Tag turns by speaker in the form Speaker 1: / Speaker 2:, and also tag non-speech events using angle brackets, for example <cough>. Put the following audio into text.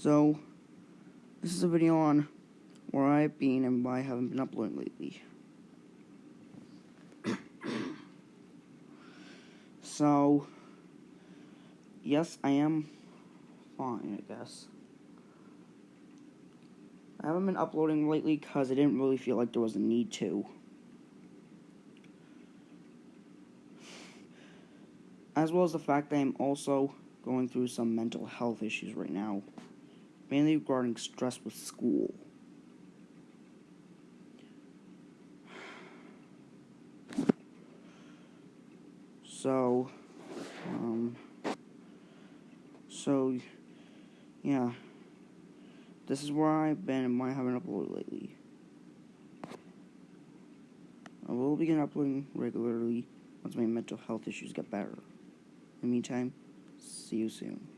Speaker 1: So, this is a video on where I've been and why I haven't been uploading lately. <coughs> so, yes, I am fine, I guess. I haven't been uploading lately because I didn't really feel like there was a need to. As well as the fact that I'm also going through some mental health issues right now, mainly regarding stress with school. So, um, so, yeah. This is where I've been and why I haven't uploaded lately. I will begin uploading regularly once my mental health issues get better. In the meantime, see you soon.